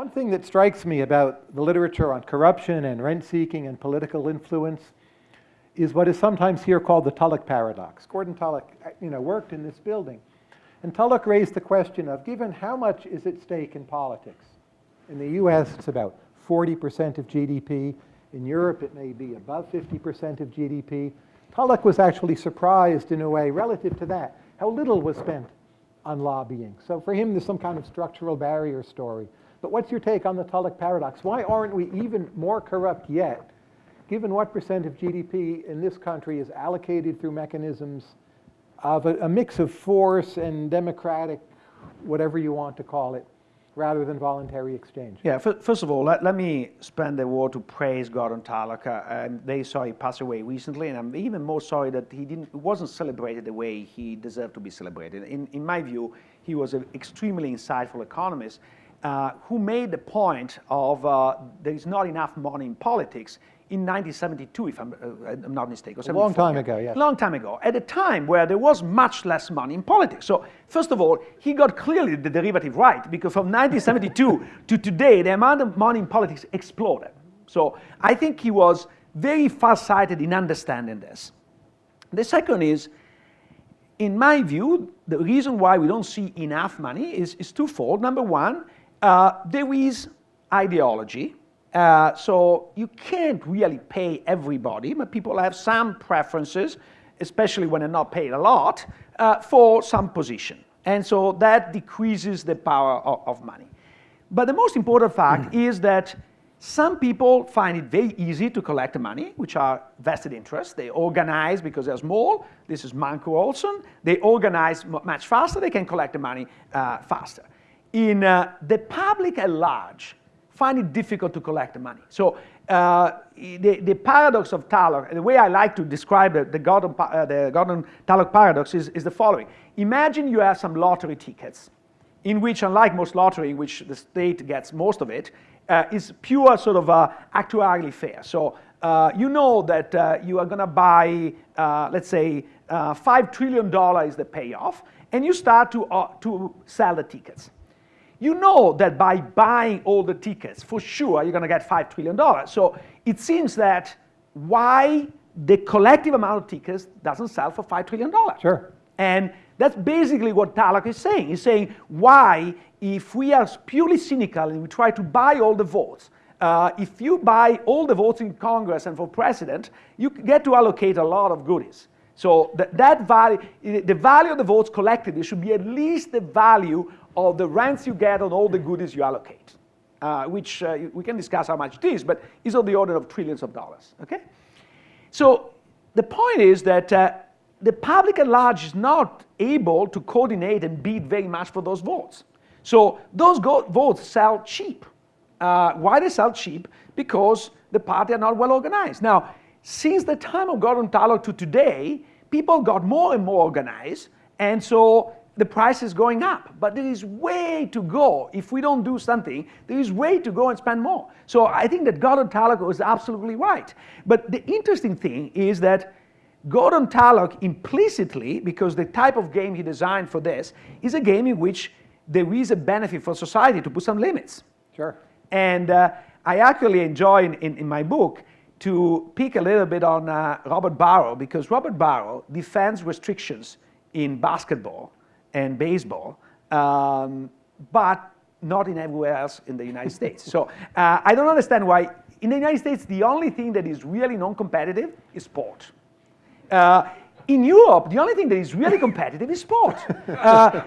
One thing that strikes me about the literature on corruption and rent-seeking and political influence is what is sometimes here called the Tullock paradox. Gordon Tullock uh, you know, worked in this building. And Tullock raised the question of, given how much is at stake in politics? In the US, it's about 40% of GDP. In Europe, it may be above 50% of GDP. Tullock was actually surprised in a way relative to that, how little was spent on lobbying. So for him, there's some kind of structural barrier story. But what's your take on the Tullock paradox? Why aren't we even more corrupt yet, given what percent of GDP in this country is allocated through mechanisms of a, a mix of force and democratic, whatever you want to call it, rather than voluntary exchange. Yeah, first of all, let, let me spend a word to praise Gordon. Uh, I'm very sorry he passed away recently, and I'm even more sorry that he didn't, wasn't celebrated the way he deserved to be celebrated. In, in my view, he was an extremely insightful economist uh, who made the point of uh, there is not enough money in politics in 1972, if I'm, uh, I'm not mistaken. A long time ago, yes. Long time ago, at a time where there was much less money in politics. So first of all, he got clearly the derivative right, because from 1972 to today, the amount of money in politics exploded. So I think he was very far-sighted in understanding this. The second is, in my view, the reason why we don't see enough money is, is twofold. Number one, there is ideology. Uh, so you can't really pay everybody, but people have some preferences, especially when they're not paid a lot, uh, for some position. And so that decreases the power of, of money. But the most important fact mm. is that some people find it very easy to collect the money, which are vested interests. They organize because they're small. This is Mancur Olson. They organize much faster. They can collect the money uh, faster. In uh, the public at large, find it difficult to collect the money. So uh, the, the paradox of Tullock, the way I like to describe it, the Gordon, uh, the Gordon Tullock paradox is, is the following. Imagine you have some lottery tickets in which, unlike most lottery, in which the state gets most of it, uh, is pure sort of uh, actuarially fair. So uh, you know that uh, you are going to buy, uh, let's say, uh, $5 trillion is the payoff, and you start to, to sell the tickets you know that by buying all the tickets, for sure, you're going to get $5 trillion. So it seems that why the collective amount of tickets doesn't sell for $5 trillion. Sure. And that's basically what Tullock is saying. He's saying why, if we are purely cynical and we try to buy all the votes, uh, if you buy all the votes in Congress and for president, you get to allocate a lot of goodies. So that, that value, the value of the votes collected, it should be at least the value of the rents you get on all the goodies you allocate, uh, which uh, we can discuss how much it is, but it's on the order of trillions of dollars, okay? So the point is that uh, the public at large is not able to coordinate and bid very much for those votes. So those votes sell cheap. Uh, why they sell cheap? Because the party are not well organized. Now, since the time of Gordon Tullock to today, people got more and more organized, and so the price is going up. But there is way to go. If we don't do something, there is way to go and spend more. So I think that Gordon Tullock was absolutely right. But the interesting thing is that Gordon Tullock implicitly, because the type of game he designed for this, is a game in which there is a benefit for society to put some limits. Sure. And uh, I actually enjoy in, in, in, my book to pick a little bit on uh, Robert Barro, because Robert Barro defends restrictions in basketball and baseball, um, but not in everywhere else in the United States. So uh, I don't understand why in the United States the only thing that is really non-competitive is sport. Uh, in Europe, the only thing that is really competitive is sport. Uh,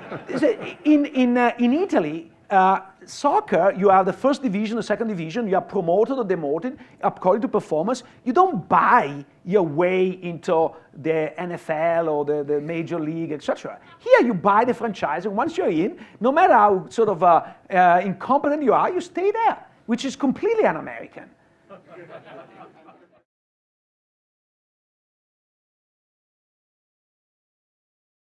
in, in, uh, in Italy, uh, soccer, you have the first division, the second division, you are promoted or demoted according to performance. You don't buy your way into the NFL or the, the major league, etc. Here you buy the franchise, and once you're in, no matter how sort of uh, uh, incompetent you are, you stay there, which is completely un-American.